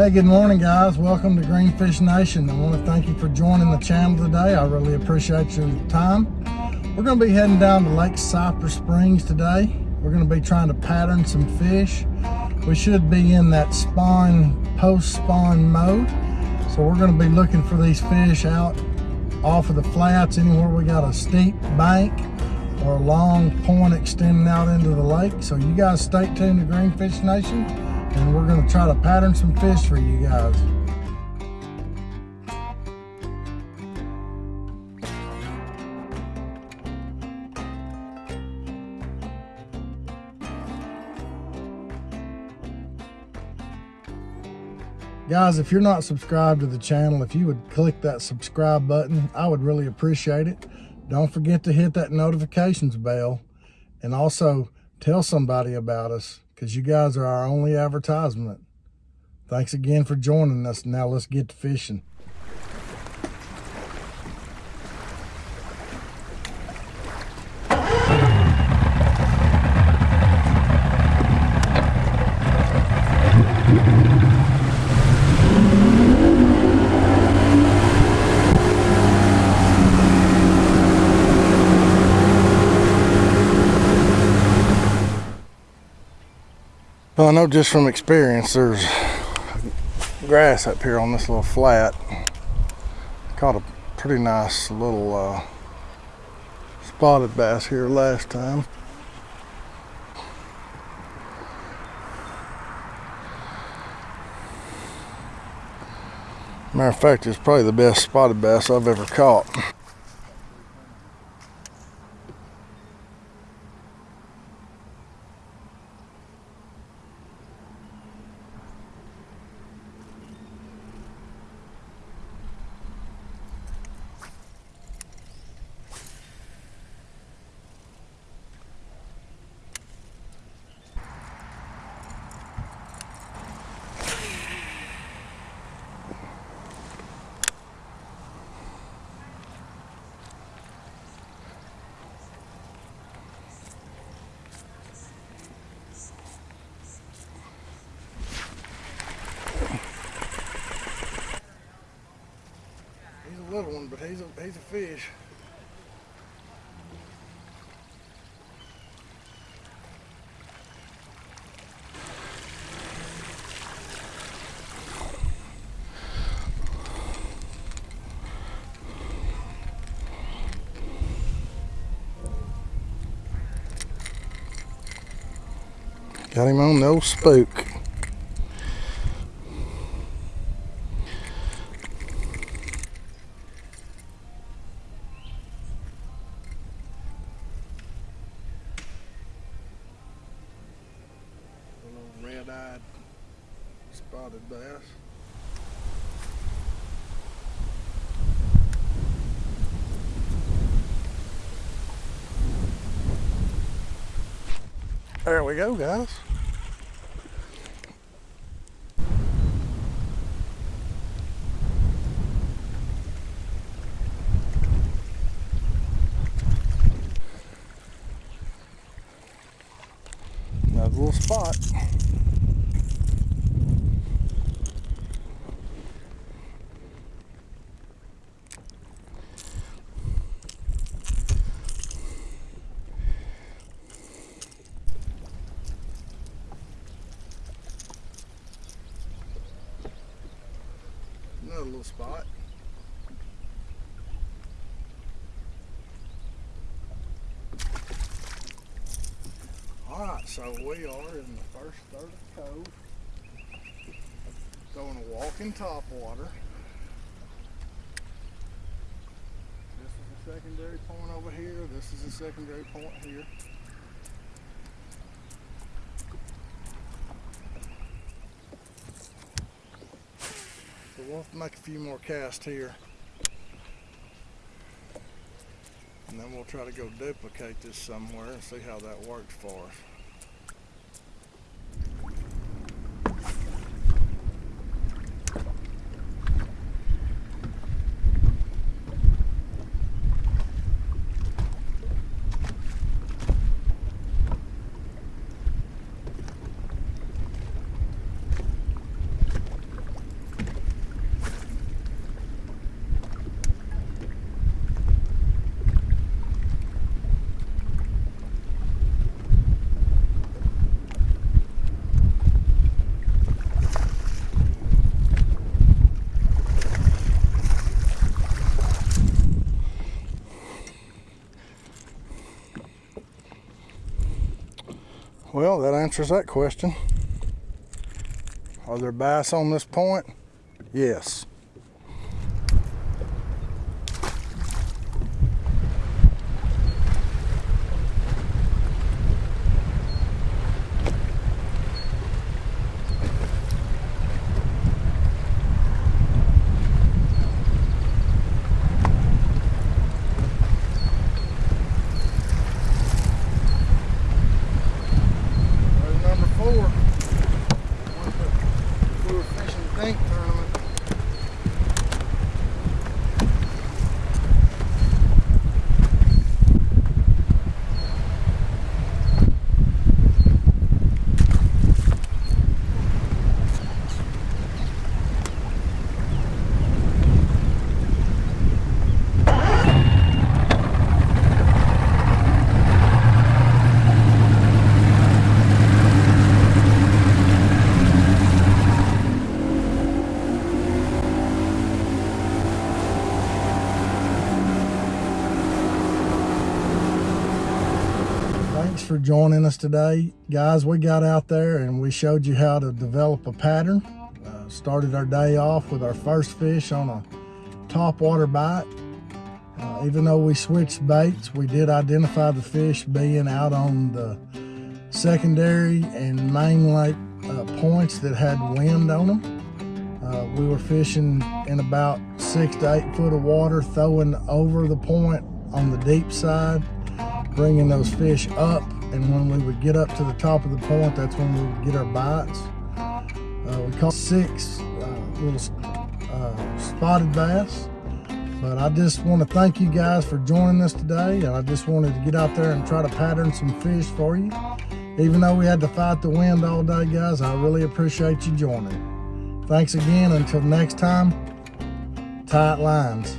Hey, good morning, guys. Welcome to Greenfish Nation. I want to thank you for joining the channel today. I really appreciate your time. We're going to be heading down to Lake Cypress Springs today. We're going to be trying to pattern some fish. We should be in that spawn, post-spawn mode. So we're going to be looking for these fish out off of the flats, anywhere we got a steep bank or a long point extending out into the lake. So you guys stay tuned to Greenfish Nation and we're gonna try to pattern some fish for you guys. Guys, if you're not subscribed to the channel, if you would click that subscribe button, I would really appreciate it. Don't forget to hit that notifications bell and also tell somebody about us because you guys are our only advertisement. Thanks again for joining us. Now let's get to fishing. Well, I know just from experience, there's grass up here on this little flat. Caught a pretty nice little uh, spotted bass here last time. Matter of fact, it's probably the best spotted bass I've ever caught. One, but he's a he's a fish. Got him on no spook. Spotted bass. There we go, guys. Another little spot. Another little spot. Alright, so we are in the first third of the cove. Going to walk in top water. This is the secondary point over here. This is the secondary point here. We'll make a few more casts here. And then we'll try to go duplicate this somewhere and see how that works for us. Well, that answers that question. Are there bass on this point? Yes. There's number four. We were joining us today. Guys, we got out there and we showed you how to develop a pattern. Uh, started our day off with our first fish on a top water bite. Uh, even though we switched baits, we did identify the fish being out on the secondary and main lake uh, points that had wind on them. Uh, we were fishing in about six to eight foot of water, throwing over the point on the deep side bringing those fish up and when we would get up to the top of the point that's when we would get our bites uh, we caught six uh, little uh, spotted bass. But i just want to thank you guys for joining us today and i just wanted to get out there and try to pattern some fish for you. Even though we had to fight the wind all day guys i really appreciate you joining. Thanks again until next time tight lines